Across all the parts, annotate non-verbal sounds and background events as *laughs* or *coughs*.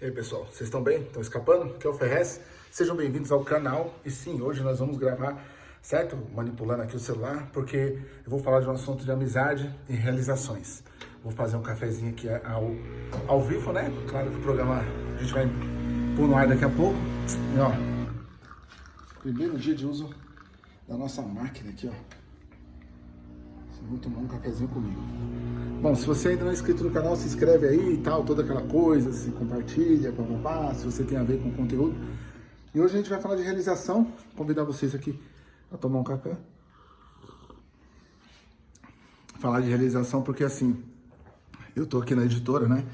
E aí pessoal, vocês estão bem? Estão escapando? Aqui é o Ferrez. Sejam bem-vindos ao canal. E sim, hoje nós vamos gravar, certo? Manipulando aqui o celular, porque eu vou falar de um assunto de amizade e realizações. Vou fazer um cafezinho aqui ao, ao vivo, né? Claro que o programa a gente vai pôr no ar daqui a pouco. E ó, primeiro dia de uso da nossa máquina aqui, ó. Vai tomar um cafezinho comigo. Bom, se você ainda não é inscrito no canal, se inscreve aí e tal, toda aquela coisa, se compartilha, papapá, se você tem a ver com o conteúdo. E hoje a gente vai falar de realização, convidar vocês aqui a tomar um café. Falar de realização porque assim, eu tô aqui na editora, né?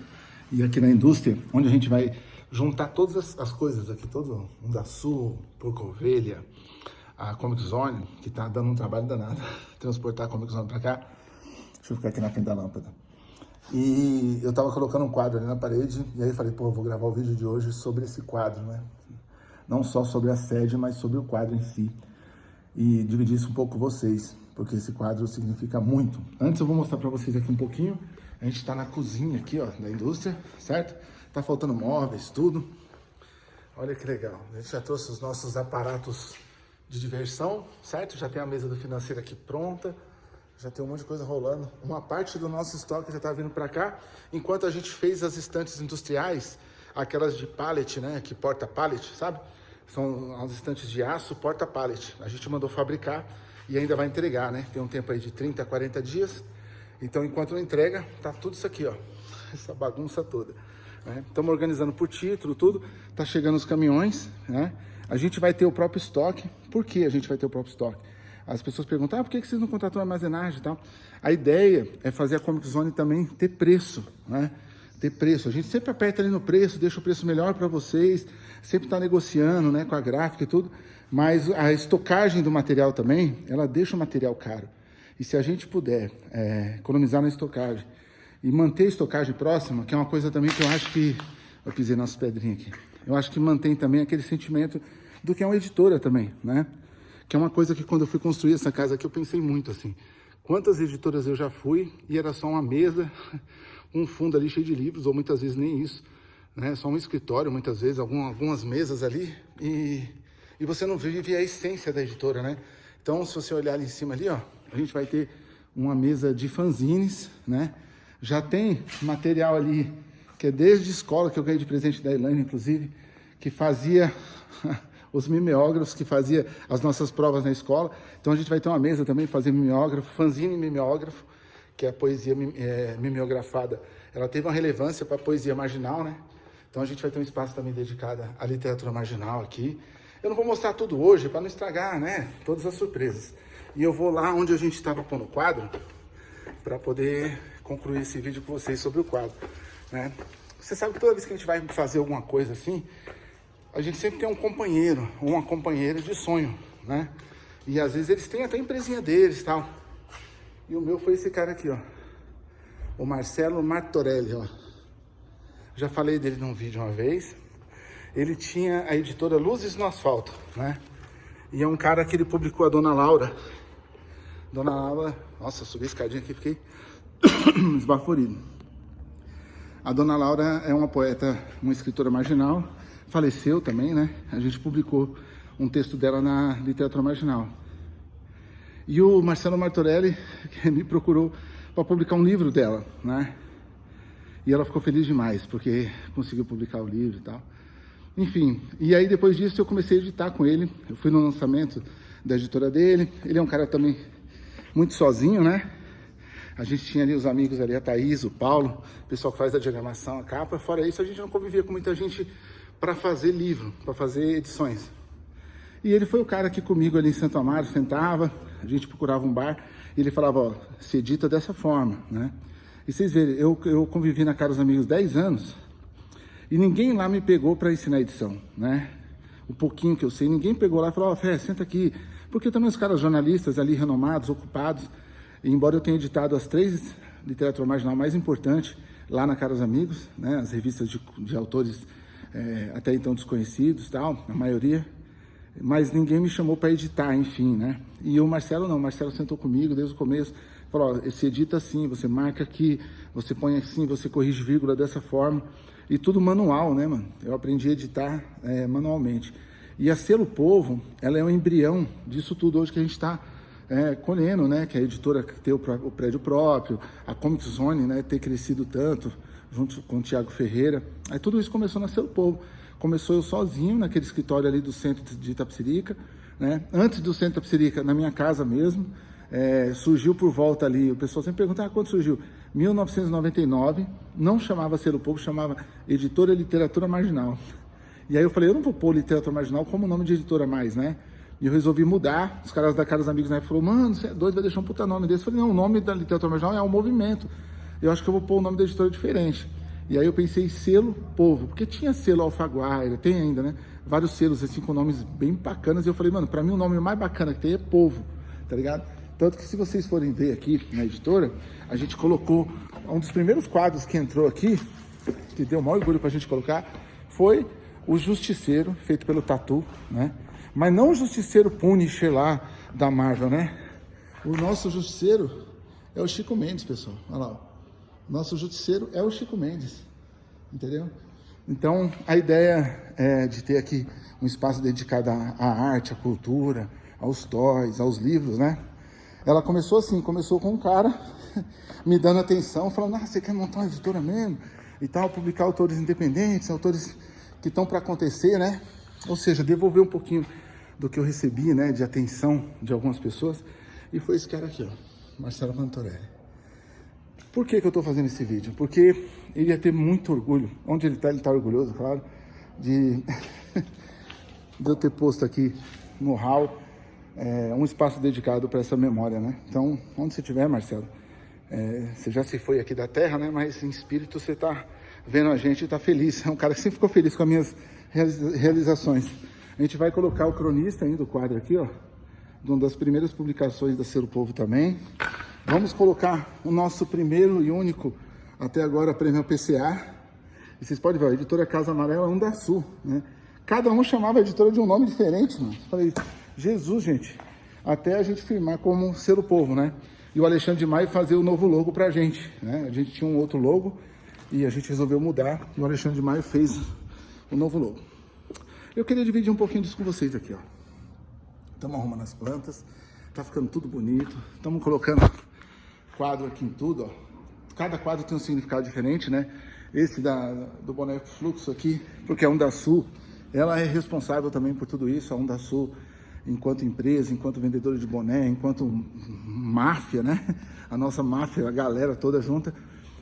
E aqui na indústria, onde a gente vai juntar todas as, as coisas aqui, todo um da Sul, Porco Ovelha, a Comic Zone, que tá dando um trabalho danado, *laughs* transportar a Comic Zone pra cá. Deixa eu ficar aqui na frente da lâmpada. E eu tava colocando um quadro ali na parede, e aí falei, pô, vou gravar o vídeo de hoje sobre esse quadro, né? Não só sobre a sede, mas sobre o quadro em si. E dividir isso um pouco com vocês, porque esse quadro significa muito. Antes eu vou mostrar para vocês aqui um pouquinho. A gente tá na cozinha aqui, ó, da indústria, certo? Tá faltando móveis, tudo. Olha que legal. A gente já trouxe os nossos aparatos de diversão, certo? Já tem a mesa do financeiro aqui pronta já tem um monte de coisa rolando. Uma parte do nosso estoque já está vindo para cá, enquanto a gente fez as estantes industriais, aquelas de pallet, né, que porta pallet, sabe? São as estantes de aço, porta pallet. A gente mandou fabricar e ainda vai entregar, né? Tem um tempo aí de 30 a 40 dias. Então, enquanto não entrega, tá tudo isso aqui, ó. *laughs* Essa bagunça toda. Estamos né? organizando por título, tudo. Tá chegando os caminhões, né? A gente vai ter o próprio estoque. Por que a gente vai ter o próprio estoque? As pessoas perguntam, ah, por que vocês não contratam armazenagem e tal? A ideia é fazer a Comic Zone também ter preço, né? Ter preço. A gente sempre aperta ali no preço, deixa o preço melhor para vocês, sempre está negociando, né, com a gráfica e tudo, mas a estocagem do material também, ela deixa o material caro. E se a gente puder é, economizar na estocagem e manter a estocagem próxima, que é uma coisa também que eu acho que... Eu pisei nas pedrinhas aqui. Eu acho que mantém também aquele sentimento do que é uma editora também, né? que é uma coisa que quando eu fui construir essa casa aqui, eu pensei muito assim. Quantas editoras eu já fui e era só uma mesa, um fundo ali cheio de livros, ou muitas vezes nem isso, né? Só um escritório, muitas vezes, algumas mesas ali, e, e você não vive a essência da editora, né? Então, se você olhar ali em cima ali, ó, a gente vai ter uma mesa de fanzines, né? Já tem material ali, que é desde escola, que eu ganhei de presente da Elaine, inclusive, que fazia *laughs* os mimeógrafos que fazia as nossas provas na escola. Então a gente vai ter uma mesa também, fazer mimeógrafo, fanzine mimeógrafo, que é a poesia é, mimeografada. Ela teve uma relevância para a poesia marginal, né? Então a gente vai ter um espaço também dedicado à literatura marginal aqui. Eu não vou mostrar tudo hoje para não estragar, né? Todas as surpresas. E eu vou lá onde a gente estava pondo o quadro para poder concluir esse vídeo com vocês sobre o quadro, né? Você sabe que toda vez que a gente vai fazer alguma coisa assim, a gente sempre tem um companheiro, uma companheira de sonho, né? E às vezes eles têm até empresinha deles e tal. E o meu foi esse cara aqui, ó. O Marcelo Martorelli, ó. Já falei dele num vídeo uma vez. Ele tinha a editora Luzes no Asfalto, né? E é um cara que ele publicou a Dona Laura. Dona Laura... Nossa, subi a escadinha aqui, fiquei *coughs* esbaforido. A Dona Laura é uma poeta, uma escritora marginal faleceu também, né? A gente publicou um texto dela na literatura marginal. E o Marcelo Martorelli *laughs* me procurou para publicar um livro dela, né? E ela ficou feliz demais, porque conseguiu publicar o livro e tal. Enfim, e aí depois disso eu comecei a editar com ele. Eu fui no lançamento da editora dele. Ele é um cara também muito sozinho, né? A gente tinha ali os amigos ali, a Thaís, o Paulo, o pessoal que faz a diagramação, a capa. Fora isso, a gente não convivia com muita gente para fazer livro, para fazer edições. E ele foi o cara que comigo ali em Santo Amaro sentava, a gente procurava um bar, e ele falava, ó, se edita dessa forma, né? E vocês verem, eu, eu convivi na Caros Amigos 10 anos, e ninguém lá me pegou para ensinar edição, né? O pouquinho que eu sei, ninguém pegou lá e falou, ó, Fé, senta aqui. Porque também os caras jornalistas ali, renomados, ocupados, embora eu tenha editado as três literatura marginal mais importantes lá na Caros Amigos, né? As revistas de, de autores é, até então desconhecidos, tal, a maioria, mas ninguém me chamou para editar, enfim, né? E o Marcelo não, o Marcelo sentou comigo desde o começo, Falou, esse edita assim, você marca aqui, você põe assim, você corrige vírgula dessa forma. E tudo manual, né, mano? Eu aprendi a editar é, manualmente. E a Selo Povo, ela é um embrião disso tudo hoje que a gente está é, né? Que a editora ter o, o, prédio próprio, a Comic Zone, né? Ter crescido tanto, junto com o Tiago Ferreira. Aí tudo isso começou na Selo Povo. Começou eu sozinho naquele escritório ali do centro de Itapsirica, né? Antes do centro de Itapsirica, na minha casa mesmo. É, surgiu por volta ali, o pessoal sempre pergunta, ah, quando surgiu? 1999, não chamava Selo Povo, chamava Editora Literatura Marginal. E aí eu falei, eu não vou pôr Literatura Marginal como nome de editora mais, né? E eu resolvi mudar. Os caras da Caros Amigos na época falaram, mano, você é doido, vai deixar um puta nome desse. Eu falei, não, o nome da literatura marginal é um movimento. Eu acho que eu vou pôr o nome da editora diferente. E aí eu pensei selo povo, porque tinha selo Alfaguaira, tem ainda, né? Vários selos assim com nomes bem bacanas. E eu falei, mano, para mim o nome mais bacana que tem é povo, tá ligado? Tanto que se vocês forem ver aqui na editora, a gente colocou um dos primeiros quadros que entrou aqui, que deu o maior orgulho pra gente colocar, foi o Justiceiro, feito pelo Tatu, né? Mas não o Justiceiro Punisher lá da Marvel, né? O nosso Justiceiro é o Chico Mendes, pessoal. Olha lá. O nosso Justiceiro é o Chico Mendes. Entendeu? Então, a ideia é de ter aqui um espaço dedicado à arte, à cultura, aos toys, aos livros, né? Ela começou assim, começou com um cara *laughs* me dando atenção, falando, ah, você quer montar uma editora mesmo? E tal, publicar autores independentes, autores que estão para acontecer, né? Ou seja, devolver um pouquinho do que eu recebi, né, de atenção de algumas pessoas. E foi esse cara aqui, ó, Marcelo Mantorelli. Por que que eu tô fazendo esse vídeo? Porque ele ia ter muito orgulho, onde ele tá, ele tá orgulhoso, claro, de, *laughs* de eu ter posto aqui no hall é, um espaço dedicado para essa memória, né? Então, onde você estiver, Marcelo, é, você já se foi aqui da Terra, né? Mas em espírito você tá vendo a gente e tá feliz. É um cara que sempre ficou feliz com as minhas realizações. A gente vai colocar o cronista ainda do quadro aqui, ó. De uma das primeiras publicações da Ser o Povo também. Vamos colocar o nosso primeiro e único, até agora, prêmio PCA. E vocês podem ver, a editora Casa Amarela da Sul, né? Cada um chamava a editora de um nome diferente, mano. Falei, Jesus, gente. Até a gente firmar como Ser o Povo, né? E o Alexandre de Maio fazer o novo logo pra gente, né? A gente tinha um outro logo e a gente resolveu mudar. E o Alexandre de Maio fez o novo logo. Eu queria dividir um pouquinho disso com vocês aqui, ó. Estamos arrumando as plantas, tá ficando tudo bonito. Estamos colocando quadro aqui em tudo, ó. Cada quadro tem um significado diferente, né? Esse da, do boneco fluxo aqui, porque a Onda Sul, ela é responsável também por tudo isso. A Onda Sul, enquanto empresa, enquanto vendedora de boné, enquanto máfia, né? A nossa máfia, a galera toda junta,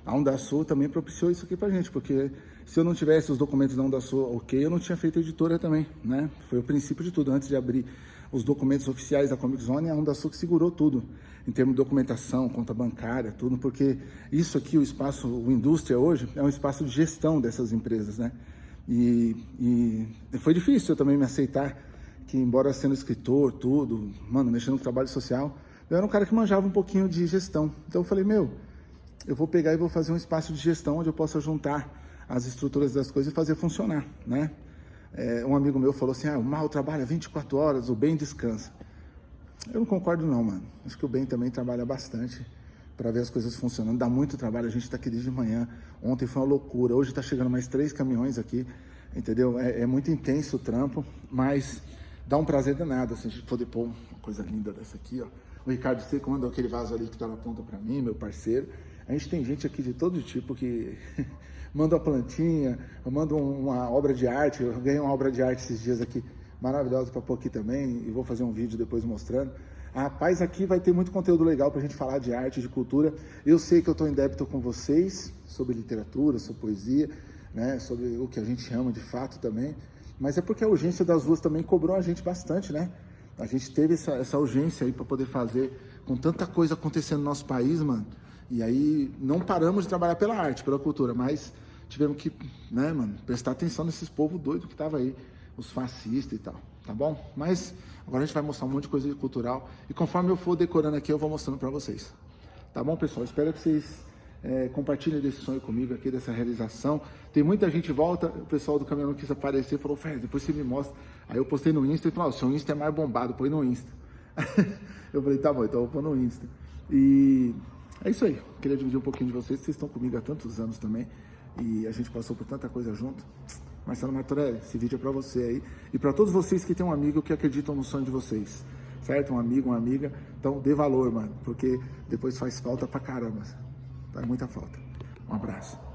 a Onda Sul também propiciou isso aqui pra gente, porque se eu não tivesse os documentos da Onda Sul ok, eu não tinha feito a editora também, né? Foi o princípio de tudo, antes de abrir os documentos oficiais da Comic Zone, a Onda Sul que segurou tudo, em termos de documentação, conta bancária, tudo, porque isso aqui, o espaço, o indústria hoje, é um espaço de gestão dessas empresas, né? E, e foi difícil eu também me aceitar que, embora sendo escritor, tudo, mano, mexendo no trabalho social, eu era um cara que manjava um pouquinho de gestão. Então eu falei, meu, eu vou pegar e vou fazer um espaço de gestão onde eu possa juntar as estruturas das coisas e fazer funcionar, né? É, um amigo meu falou assim, ah, o mal trabalha 24 horas, o bem descansa. Eu não concordo não, mano. Acho que o bem também trabalha bastante para ver as coisas funcionando. Dá muito trabalho, a gente está aqui desde manhã. Ontem foi uma loucura, hoje está chegando mais três caminhões aqui, entendeu? É, é, muito intenso o trampo, mas dá um prazer danado, assim, a gente poder pôr uma coisa linda dessa aqui, ó. O Ricardo Seco mandou aquele vaso ali que está na ponta para mim, meu parceiro. A gente tem gente aqui de todo tipo que *laughs* manda uma plantinha, manda uma obra de arte. Eu ganhei uma obra de arte esses dias aqui, maravilhosa para pôr aqui também, e vou fazer um vídeo depois mostrando. Rapaz, aqui vai ter muito conteúdo legal para a gente falar de arte, de cultura. Eu sei que eu estou em débito com vocês sobre literatura, sobre poesia, né, sobre o que a gente ama de fato também. Mas é porque a urgência das ruas também cobrou a gente bastante, né? A gente teve essa, essa urgência aí para poder fazer com tanta coisa acontecendo no nosso país, mano. E aí não paramos de trabalhar pela arte, pela cultura, mas tivemos que, né, mano, prestar atenção nesses povos doidos que tava aí, os fascistas e tal, tá bom? Mas agora a gente vai mostrar um monte de coisa cultural e conforme eu for decorando aqui, eu vou mostrando para vocês. Tá bom, pessoal? Espero que vocês é, compartilhem desse sonho comigo aqui, dessa realização. Tem muita gente volta, o pessoal do caminhão quis aparecer, falou, Fer, depois você me mostra. Aí eu postei no Insta e falou, seu Insta é mais bombado, põe no Insta. *laughs* eu falei, tá bom, então eu vou pôr no Insta. E é isso aí. Queria dividir um pouquinho de vocês. Vocês estão comigo há tantos anos também. E a gente passou por tanta coisa junto. Marcelo Martorelli, esse vídeo é para você aí. E para todos vocês que têm um amigo que acreditam no sonho de vocês. Certo? Um amigo, uma amiga. Então dê valor, mano. Porque depois faz falta pra caramba. Faz muita falta. Um abraço.